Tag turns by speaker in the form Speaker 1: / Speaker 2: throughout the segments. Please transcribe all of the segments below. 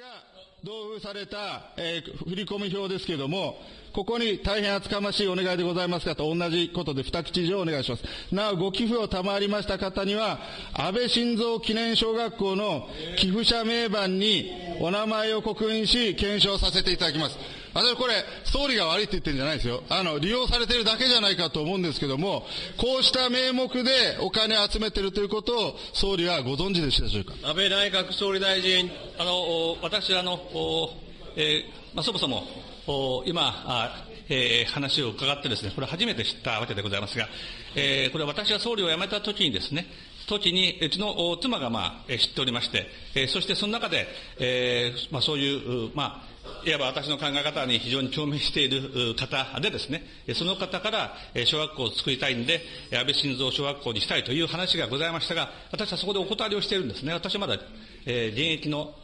Speaker 1: が同封された、えー、振込表ですけれども、ここに大変厚かましいお願いでございますかと同じことで二口以上お願いします。なお、ご寄付を賜りました方には、安倍晋三記念小学校の寄付者名板にお名前を刻印し、検証させていただきます。私これ、総理が悪いって言ってるんじゃないですよ。あの、利用されてるだけじゃないかと思うんですけども、こうした名目でお金集めてるということを、総理はご存知でしたでしょうか？
Speaker 2: 安倍内閣総理大臣、あの、私、あの、えー、まあ、そもそも、今、あえー、話を伺ってですね、これ初めて知ったわけでございますが、えー、これ私が総理を辞めた時にですね、時に、うちの妻が、まあ、知っておりまして、えー、そしてその中で、えー、まあ、そういう、まあ、いわば私の考え方に非常に共鳴している方でですね、その方から小学校を作りたいんで、安倍晋三小学校にしたいという話がございましたが、私はそこでお断りをしているんですね。私はまだ、え、現役の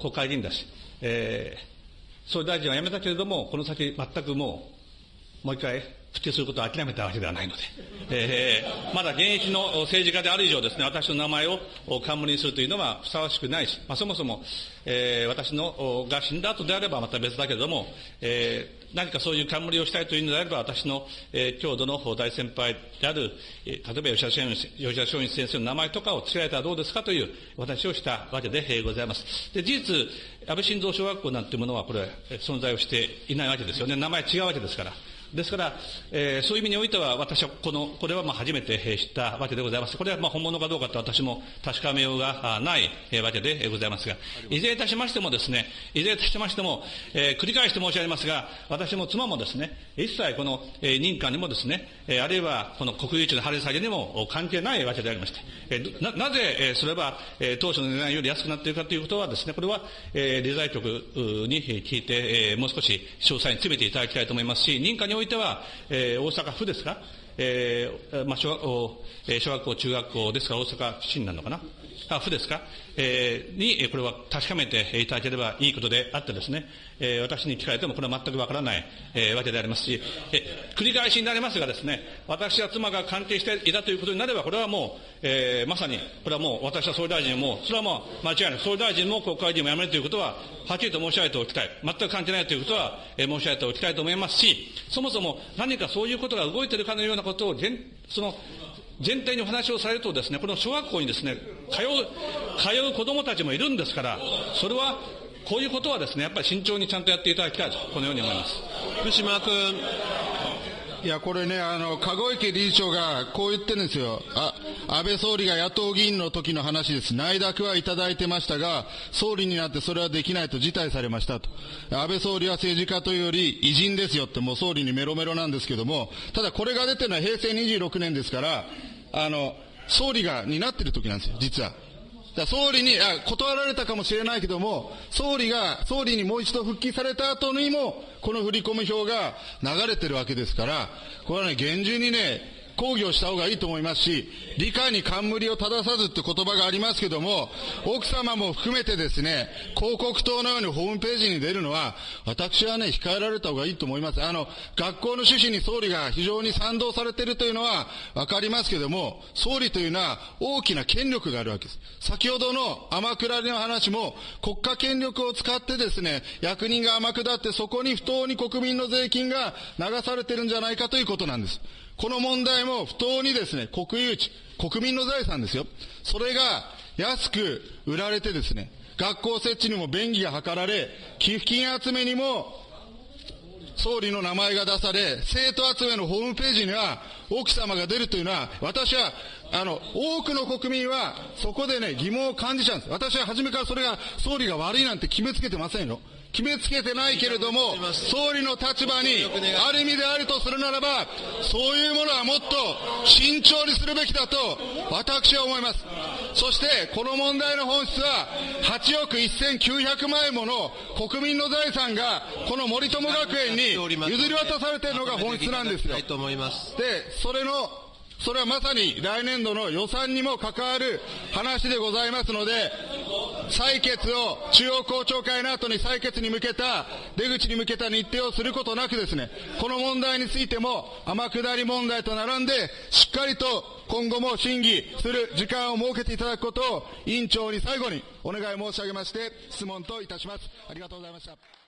Speaker 2: 国会議員だし、えー、総理大臣は辞めたけれども、この先全くもう、もう一回復帰することを諦めたわけではないので、えー、まだ現役の政治家である以上ですね、私の名前を冠にするというのはふさわしくないし、まあ、そもそも、えー、私のが死んだ後であればまた別だけれども、えー、何かそういう冠をしたいというのであれば、私の、えー、郷土の大先輩である、えー、例えば吉田松陰先生の名前とかを付けられたらどうですかという私をしたわけで、ございます。で、事実、安倍晋三小学校なんていうものはこれ、存在をしていないわけですよね。名前違うわけですから。ですから、えー、そういう意味においては、私はこの、これはまあ初めて知ったわけでございます。これはまあ本物かどうかと私も確かめようがないわけでございますが、いずれいたしましてもですね、いずれいたしましても、えー、繰り返して申し上げますが、私も妻もですね、一切この、えー、認可にもですね、えー、あるいはこの国有地の張り下げにも関係ないわけでありまして、えー、ななぜ、えー、それは、えー、当初の値段より安くなっているかということはですね、これは、えー、理財局に聞いて、えー、もう少し詳細に詰めていただきたいと思いますし、認可においておいてはえー、大阪府ですか、えーまあ小学校、小学校、中学校ですから大阪市になるのかな？あ、府ですか、えー、に、これは確かめていただければいいことであってですね、えー、私に聞かれてもこれは全くわからない、えー、わけでありますし、えー、繰り返しになりますがですね、私は妻が関係していたということになれば、これはもう、えー、まさに、これはもう私は総理大臣も、それはもう間違いない。総理大臣も国会議員も辞めるということは、はっきりと申し上げておきたい。全く関係ないということは、えー、申し上げておきたいと思いますし、そもそも何かそういうことが動いているかのようなことを、その、全体にお話をされるとですね、この小学校にですね、通う、通う子供たちもいるんですから、それは、こういうことはですね、やっぱり慎重にちゃんとやっていただきたいと、このように思います。
Speaker 1: 福島君。いや、これね、あの、籠池理事長がこう言ってるんですよ。あ、安倍総理が野党議員の時の話です。内諾はいただいてましたが、総理になってそれはできないと辞退されましたと。安倍総理は政治家というより偉人ですよってもう総理にメロメロなんですけども、ただこれが出てるのは平成26年ですから、あの、総理が担ってる時なんですよ、実は。だ総理にあ、断られたかもしれないけども、総理が、総理にもう一度復帰された後にも、この振込表が流れてるわけですから、これはね、厳重にね、抗議をした方がいいと思いますし、理解に冠を正さずって言葉がありますけども、奥様も含めてですね、広告塔のようにホームページに出るのは、私はね、控えられた方がいいと思います。あの、学校の趣旨に総理が非常に賛同されているというのはわかりますけども、総理というのは大きな権力があるわけです。先ほどの天下りの話も、国家権力を使ってですね、役人が天下ってそこに不当に国民の税金が流されてるんじゃないかということなんです。この問題も不当にですね、国有地、国民の財産ですよ。それが安く売られてですね、学校設置にも便宜が図られ、寄付金集めにも総理の名前が出され、生徒集めのホームページには奥様が出るというのは、私は、あの、多くの国民はそこでね、疑問を感じちゃうんです。私は初めからそれが総理が悪いなんて決めつけてませんよ。決めつけてないけれども、総理の立場にある意味であるとするならば、そういうものはもっと慎重にするべきだと、私は思います。そして、この問題の本質は、8億1900万円もの国民の財産が、この森友学園に譲り渡されているのが本質なんですよ。で、それのそれはまさに来年度の予算にも関わる話でございますので、採決を中央公聴会の後に採決に向けた、出口に向けた日程をすることなくですね、この問題についても天下り問題と並んで、しっかりと今後も審議する時間を設けていただくことを委員長に最後にお願い申し上げまして、質問といたします。ありがとうございました。